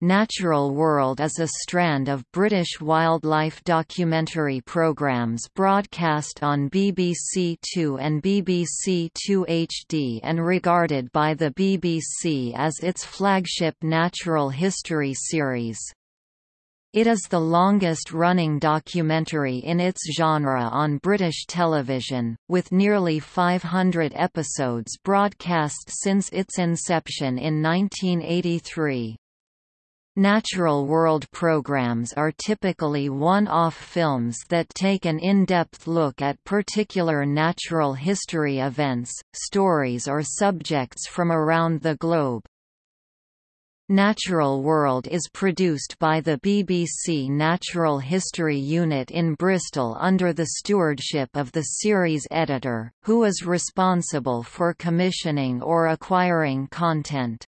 Natural World is a strand of British wildlife documentary programmes broadcast on BBC Two and BBC Two HD and regarded by the BBC as its flagship natural history series. It is the longest-running documentary in its genre on British television, with nearly 500 episodes broadcast since its inception in 1983. Natural World programs are typically one-off films that take an in-depth look at particular natural history events, stories or subjects from around the globe. Natural World is produced by the BBC Natural History Unit in Bristol under the stewardship of the series editor, who is responsible for commissioning or acquiring content.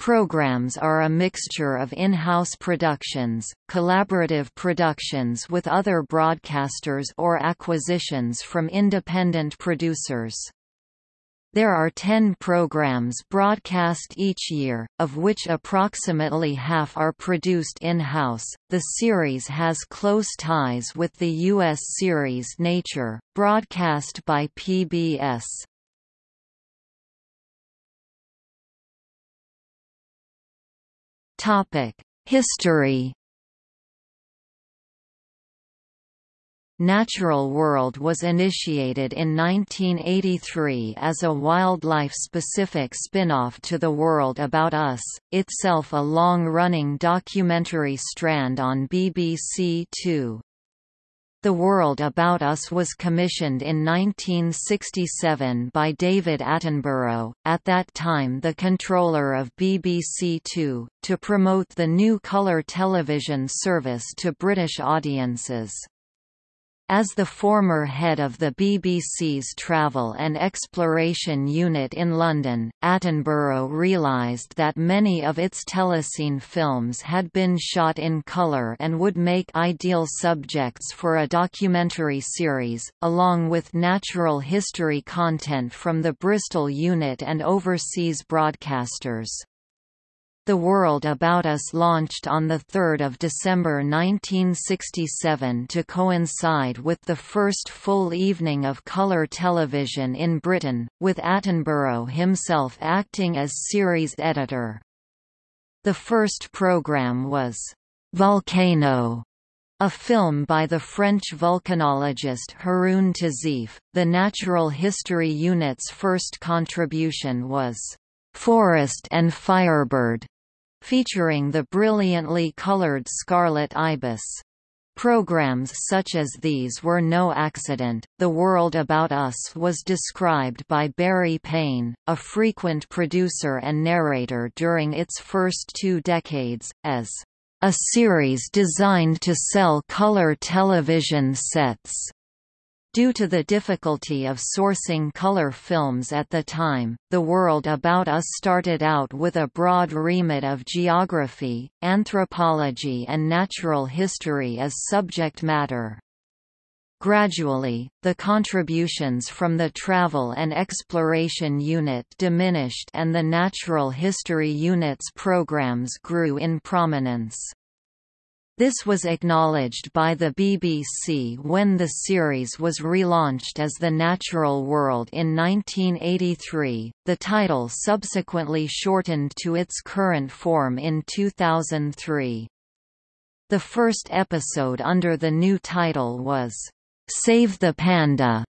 Programs are a mixture of in-house productions, collaborative productions with other broadcasters or acquisitions from independent producers. There are 10 programs broadcast each year, of which approximately half are produced in-house. The series has close ties with the U.S. series Nature, broadcast by PBS. History Natural World was initiated in 1983 as a wildlife-specific spin-off to The World About Us, itself a long-running documentary strand on BBC Two. The World About Us was commissioned in 1967 by David Attenborough, at that time the controller of BBC Two, to promote the new colour television service to British audiences. As the former head of the BBC's Travel and Exploration Unit in London, Attenborough realised that many of its telescene films had been shot in colour and would make ideal subjects for a documentary series, along with natural history content from the Bristol unit and overseas broadcasters. The World About Us launched on 3 December 1967 to coincide with the first full evening of colour television in Britain, with Attenborough himself acting as series editor. The first programme was Volcano, a film by the French volcanologist Haroun Tazieff. The Natural History Unit's first contribution was Forest and Firebird, featuring the brilliantly colored scarlet ibis. Programs such as these were no accident. The World About Us was described by Barry Paine, a frequent producer and narrator during its first two decades, as a series designed to sell color television sets. Due to the difficulty of sourcing color films at the time, The World About Us started out with a broad remit of geography, anthropology and natural history as subject matter. Gradually, the contributions from the Travel and Exploration Unit diminished and the Natural History Unit's programs grew in prominence. This was acknowledged by the BBC when the series was relaunched as The Natural World in 1983, the title subsequently shortened to its current form in 2003. The first episode under the new title was, "'Save the Panda'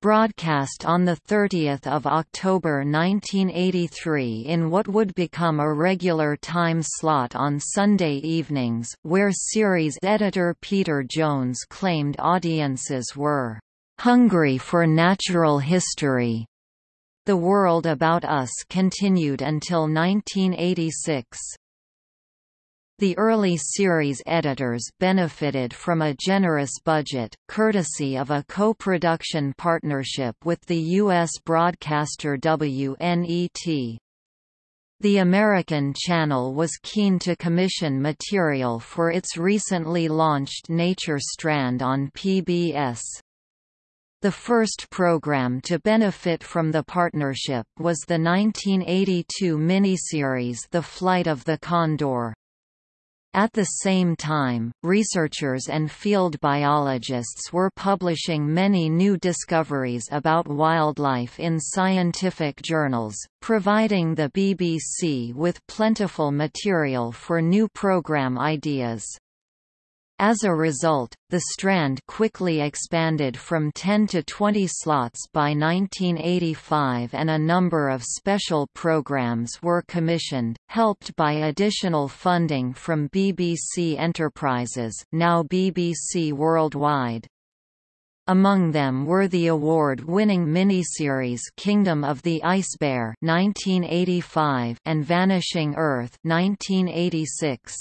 broadcast on 30 October 1983 in what would become a regular time slot on Sunday evenings, where series editor Peter Jones claimed audiences were "...hungry for natural history." The World About Us continued until 1986. The early series editors benefited from a generous budget, courtesy of a co-production partnership with the U.S. broadcaster WNET. The American channel was keen to commission material for its recently launched Nature strand on PBS. The first program to benefit from the partnership was the 1982 miniseries The Flight of the Condor. At the same time, researchers and field biologists were publishing many new discoveries about wildlife in scientific journals, providing the BBC with plentiful material for new programme ideas. As a result, the Strand quickly expanded from 10 to 20 slots by 1985 and a number of special programs were commissioned, helped by additional funding from BBC Enterprises now BBC Worldwide. Among them were the award-winning miniseries Kingdom of the Ice Bear 1985 and Vanishing Earth 1986.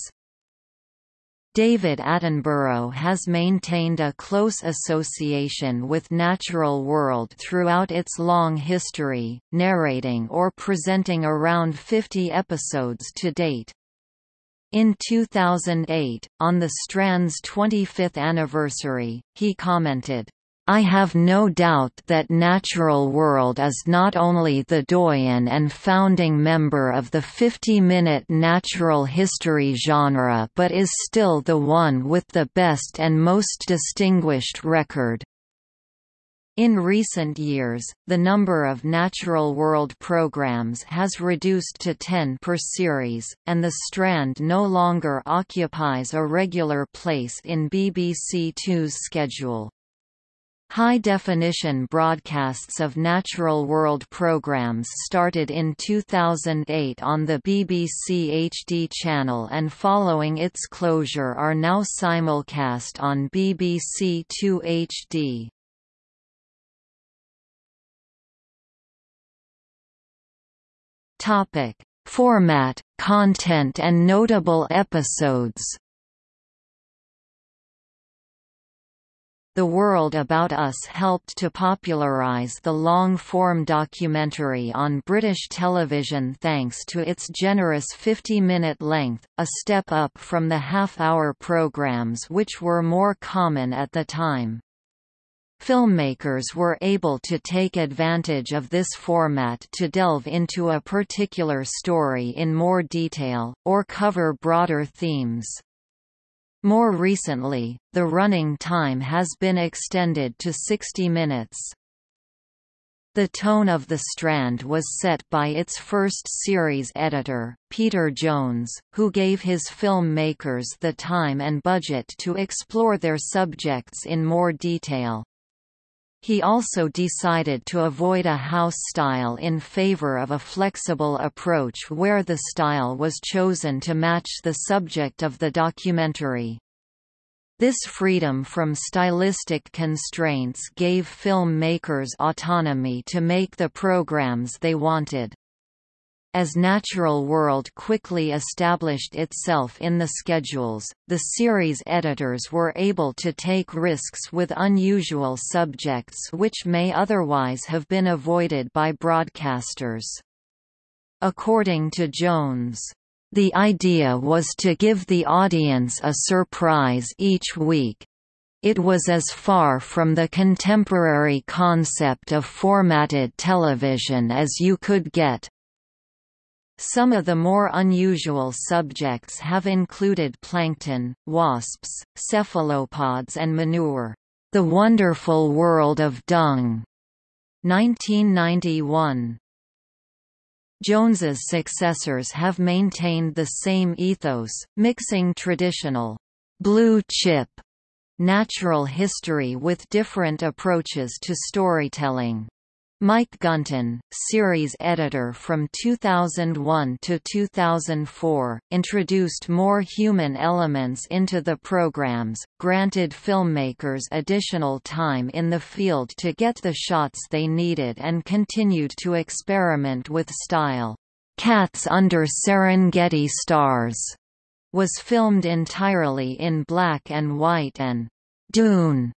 David Attenborough has maintained a close association with Natural World throughout its long history, narrating or presenting around 50 episodes to date. In 2008, on the Strand's 25th anniversary, he commented, I have no doubt that Natural World is not only the doyen and founding member of the 50-minute natural history genre but is still the one with the best and most distinguished record. In recent years, the number of Natural World programs has reduced to 10 per series, and The Strand no longer occupies a regular place in BBC Two's schedule. High-definition broadcasts of natural world programs started in 2008 on the BBC HD channel and following its closure are now simulcast on BBC Two HD. Format, content and notable episodes The World About Us helped to popularise the long-form documentary on British television thanks to its generous 50-minute length, a step up from the half-hour programmes which were more common at the time. Filmmakers were able to take advantage of this format to delve into a particular story in more detail, or cover broader themes. More recently, the running time has been extended to 60 minutes. The tone of The Strand was set by its first series editor, Peter Jones, who gave his filmmakers the time and budget to explore their subjects in more detail. He also decided to avoid a house style in favor of a flexible approach where the style was chosen to match the subject of the documentary. This freedom from stylistic constraints gave filmmakers autonomy to make the programs they wanted. As Natural World quickly established itself in the schedules, the series editors were able to take risks with unusual subjects which may otherwise have been avoided by broadcasters. According to Jones, the idea was to give the audience a surprise each week. It was as far from the contemporary concept of formatted television as you could get. Some of the more unusual subjects have included plankton, wasps, cephalopods and manure. The Wonderful World of Dung, 1991. Jones's successors have maintained the same ethos, mixing traditional blue chip natural history with different approaches to storytelling. Mike Gunton, series editor from 2001 to 2004, introduced more human elements into the programs, granted filmmakers additional time in the field to get the shots they needed and continued to experiment with style. Cats Under Serengeti Stars was filmed entirely in black and white and Dune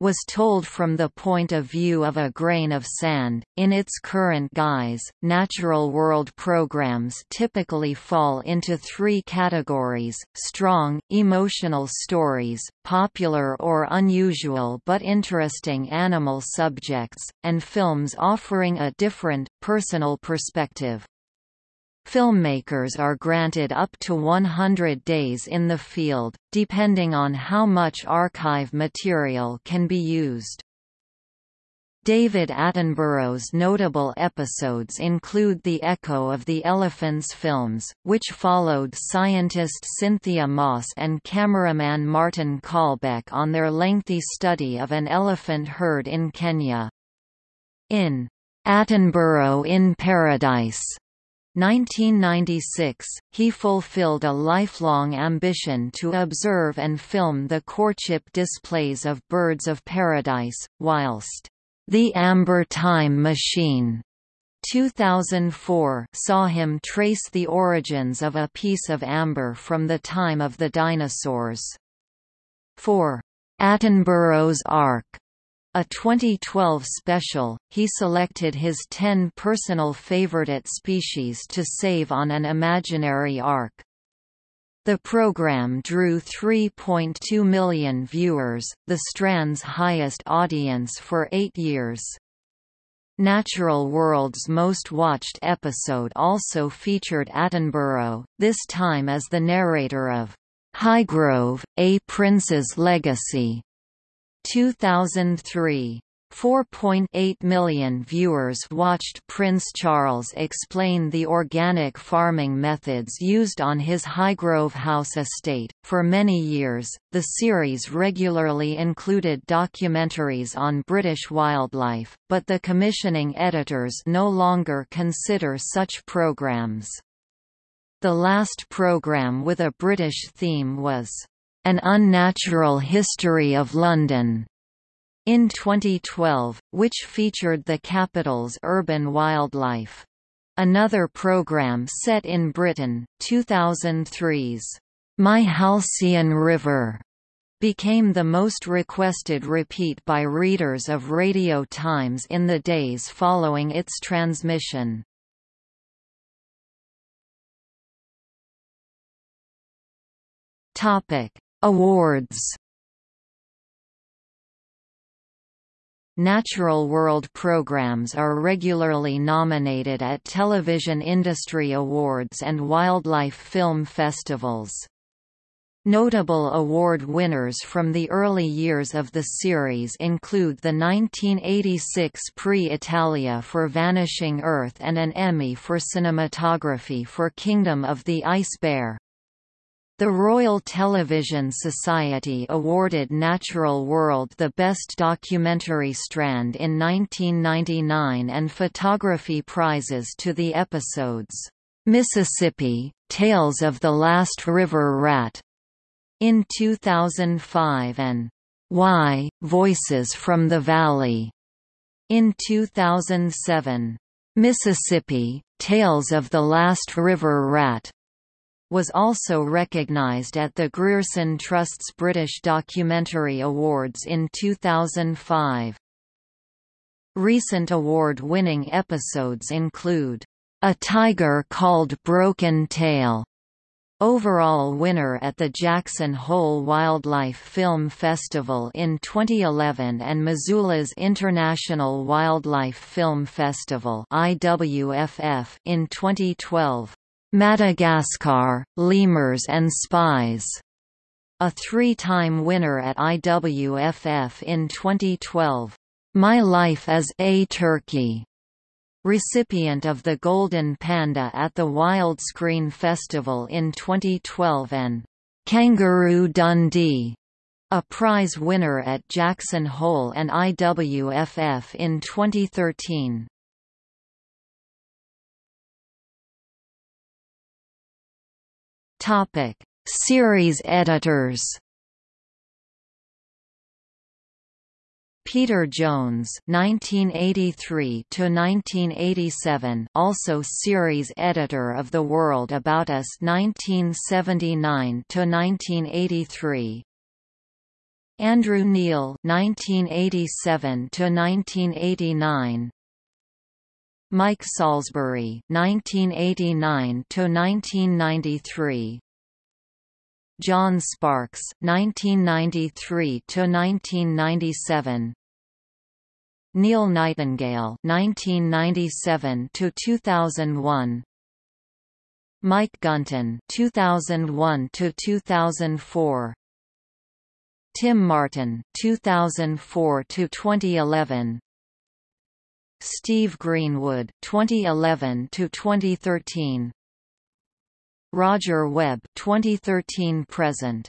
was told from the point of view of a grain of sand. In its current guise, natural world programs typically fall into three categories strong, emotional stories, popular or unusual but interesting animal subjects, and films offering a different, personal perspective. Filmmakers are granted up to 100 days in the field, depending on how much archive material can be used. David Attenborough's notable episodes include The Echo of the Elephants films, which followed scientist Cynthia Moss and cameraman Martin Colbeck on their lengthy study of an elephant herd in Kenya. In Attenborough in Paradise 1996, he fulfilled a lifelong ambition to observe and film the courtship displays of birds of paradise, whilst The Amber Time Machine 2004 saw him trace the origins of a piece of amber from the time of the dinosaurs. For Attenborough's Ark a 2012 special, he selected his 10 personal favorite species to save on an imaginary ark. The program drew 3.2 million viewers, the Strand's highest audience for eight years. Natural World's most watched episode also featured Attenborough, this time as the narrator of Highgrove, A Prince's Legacy, 2003 4.8 million viewers watched Prince Charles explain the organic farming methods used on his Highgrove House estate. For many years, the series regularly included documentaries on British wildlife, but the commissioning editors no longer consider such programs. The last program with a British theme was an Unnatural History of London in 2012, which featured the capital's urban wildlife. Another programme set in Britain, 2003's My Halcyon River, became the most requested repeat by readers of Radio Times in the days following its transmission. Topic: Awards Natural World programs are regularly nominated at television industry awards and wildlife film festivals. Notable award winners from the early years of the series include the 1986 Prix Italia for Vanishing Earth and an Emmy for cinematography for Kingdom of the Ice Bear. The Royal Television Society awarded Natural World the Best Documentary Strand in 1999 and photography prizes to the episodes, "'Mississippi, Tales of the Last River Rat' in 2005 and "'Why, Voices from the Valley' in 2007. Mississippi, Tales of the Last River Rat was also recognised at the Grierson Trust's British Documentary Awards in 2005. Recent award-winning episodes include, "'A Tiger Called Broken Tail' Overall winner at the Jackson Hole Wildlife Film Festival in 2011 and Missoula's International Wildlife Film Festival in 2012. Madagascar, Lemurs and Spies, a three-time winner at IWFF in 2012. My Life as a Turkey, recipient of the Golden Panda at the Wildscreen Festival in 2012 and Kangaroo Dundee, a prize winner at Jackson Hole and IWFF in 2013. Topic: Series editors. Peter Jones (1983 to 1987), also series editor of The World About Us (1979 to 1983). Andrew Neil (1987 to 1989). Mike Salisbury 1989 to 1993 John Sparks 1993 to 1997 Neil Nightingale 1997 to 2001 Mike Gunton 2001 to 2004 Tim Martin 2004 to 2011 Steve Greenwood 2011 to 2013 Roger Webb 2013 present